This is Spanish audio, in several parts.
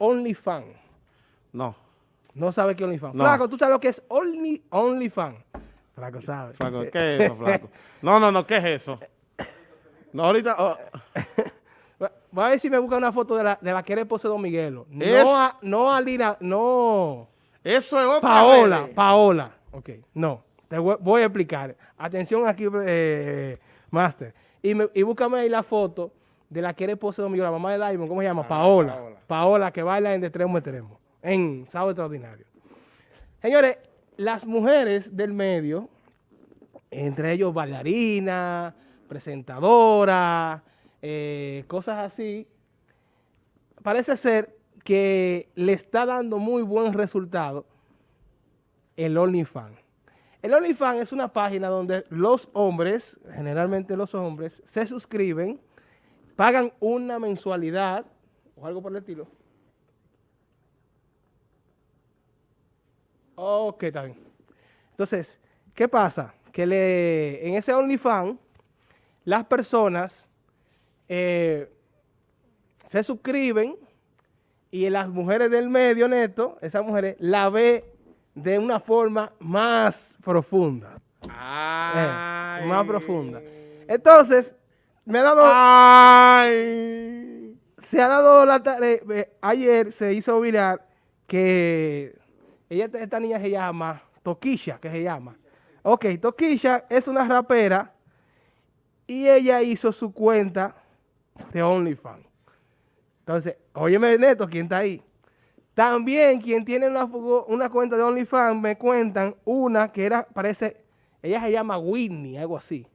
OnlyFans? No. No sabe qué es OnlyFans. No. Flaco, ¿tú sabes lo que es Only, OnlyFans? Flaco sabe. Flaco, ¿qué es eso, flaco? No, no, no, ¿qué es eso? No, ahorita... oh, Voy a ver si me busca una foto de la, de la que era esposa de Don Miguelo. Es- No a, no a Lina, no. eso es otra Paola, vez. Paola. Ok, no. Te voy, voy a explicar. Atención aquí, eh, Master. Y, me- y búscame ahí la foto de la que era esposa de la mamá de Diamond, ¿cómo se llama? Paola. Paola. Paola. que baila en de extremo a extremo. En Sábado Extraordinario. Señores, las mujeres del medio, entre ellos bailarinas, presentadoras, eh, cosas así, parece ser que le está dando muy buen resultado el OnlyFans. El OnlyFans es una página donde los hombres, generalmente los hombres, se suscriben, pagan una mensualidad o algo por el estilo. Ok, está bien. Entonces, ¿qué pasa? Que le, en ese OnlyFans, las personas eh, se suscriben y las mujeres del medio neto, esas mujeres, la ve de una forma más profunda. eh, más profunda. Entonces, me ha dado, Ay. se ha dado la tarea, eh, ayer se hizo viral que ella, esta niña se llama Toquisha, que se llama. Ok, Toquisha es una rapera y ella hizo su cuenta de OnlyFans. Entonces, óyeme, Neto, ¿quién está ahí? También quien tiene una, una cuenta de OnlyFans, me cuentan una que era, parece, ella se llama Whitney, algo así.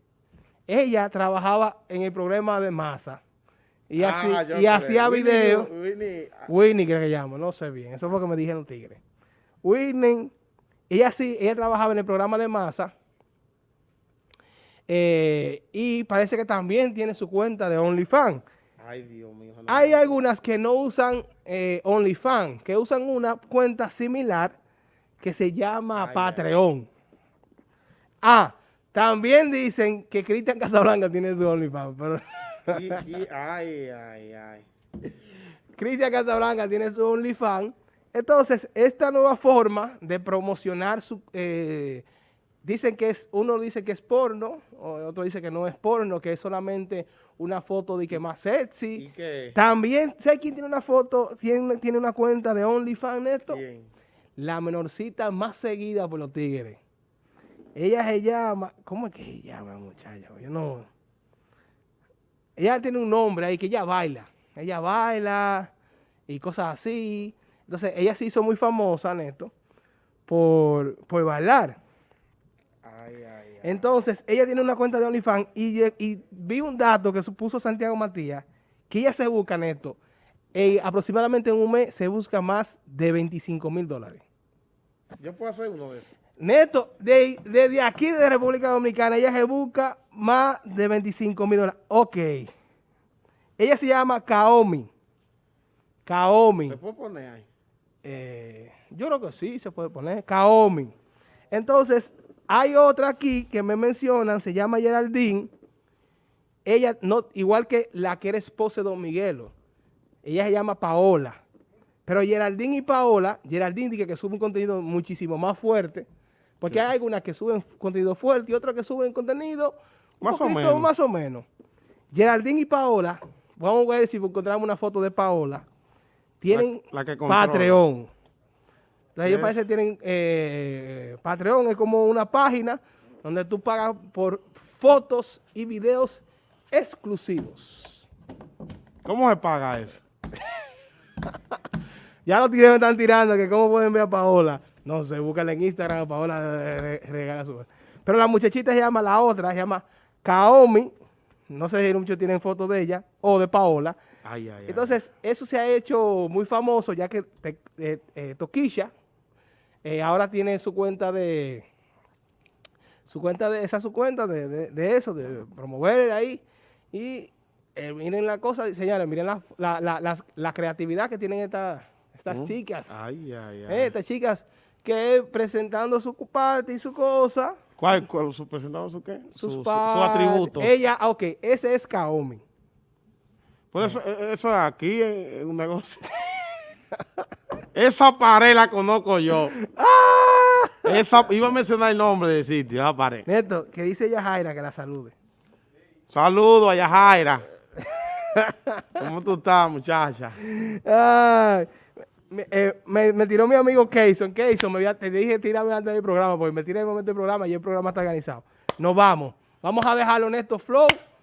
Ella trabajaba en el programa de masa y, así, Ah, yo y hacía Winnie, videos. Winnie, Whitney, creo que llama, no sé bien. Eso fue lo que me dijeron los tigres. Whitney, ella sí, ella trabajaba en el programa de masa. eh, y parece que también tiene su cuenta de OnlyFans. Ay, Dios mío. no. Hay algunas que no usan eh, OnlyFans, que usan una cuenta similar que se llama Ay, ay. Patreon. Ah, también dicen que Cristian Casablanca tiene su OnlyFans, pero Y- y- ay, ay, ay. Cristian Casablanca tiene su OnlyFans. Entonces, esta nueva forma de promocionar su... eh, dicen que es, uno dice que es porno, otro dice que no es porno, que es solamente una foto de que más ¿Y sexy. qué? También, ¿sabes quién tiene una foto, tiene, tiene una cuenta de OnlyFans? ¿Quién? La menorcita más seguida por los tigres. Ella se llama, ¿cómo es que se llama, muchacha? Yo no... Ella tiene un nombre ahí que ella baila. Ella baila y cosas así. Entonces, ella se hizo muy famosa, Neto, por, por bailar. Ay, ay, ay. Entonces, ella tiene una cuenta de OnlyFans y, y vi un dato que puso Santiago Matías, que ella se busca, Neto, eh, aproximadamente en un mes se busca más de 25 mil dólares. Yo puedo hacer uno de esos. Neto, de- desde aquí de República Dominicana, ella se busca más de 25 mil dólares. Ok. Ella se llama Kaomi. Kaomi. ¿Me puedo poner ahí? Eh, yo creo que sí, se puede poner. Kaomi. Entonces, hay otra aquí que me mencionan, se llama Geraldine. Ella, no, igual que la que era esposa de Don Miguelo. Ella se llama Paola. Pero Geraldine y Paola, Geraldine dice que sube un contenido muchísimo más fuerte. Porque hay algunas que suben contenido fuerte y otras que suben contenido Más o menos. más o menos. Geraldine y Paola, vamos a ver si encontramos una foto de Paola. Tienen La- la que. Patreon. Entonces ellos parece que tienen eh, Patreon, es como una página donde tú pagas por fotos y videos exclusivos. ¿Cómo se paga eso? Ya los tigres me están tirando que cómo pueden ver a Paola. No sé, búscala en Instagram, Paola re- regala su... Pero la muchachita se llama la otra, se llama Kaomi. No sé si muchos tienen fotos de ella o de Paola. Ay, ay, ay. Entonces, eso se ha hecho muy famoso ya que te- eh, eh, Toquilla eh, ahora tiene su cuenta de su cuenta de esa es su cuenta de, de- de eso, de promover de ahí. Y eh, miren la cosa, señores, miren la, la- la- la creatividad que tienen estas estas Mm. chicas. Ay, ay, ay. Eh, estas chicas que presentando su parte y su cosa, ¿Cuál, cuál su presentado su qué? sus Su- su- atributos. Ella, ah, ok, ese es Kaomi. Por eso, eh, eso es aquí en, en un negocio. Esa pared la conozco yo. ¡Ah! Esa, iba a mencionar el nombre del sitio, esa pared. Neto, que dice Yajaira que la salude. Saludos a Yajaira. ¿Cómo tú estás, muchacha? Ay, me, eh, me- tiró mi amigo Keyson. Keyson, me te dije tírame antes del programa porque me tiré en el momento del programa y el programa está organizado. Nos vamos. Vamos a dejarlo en estos flow.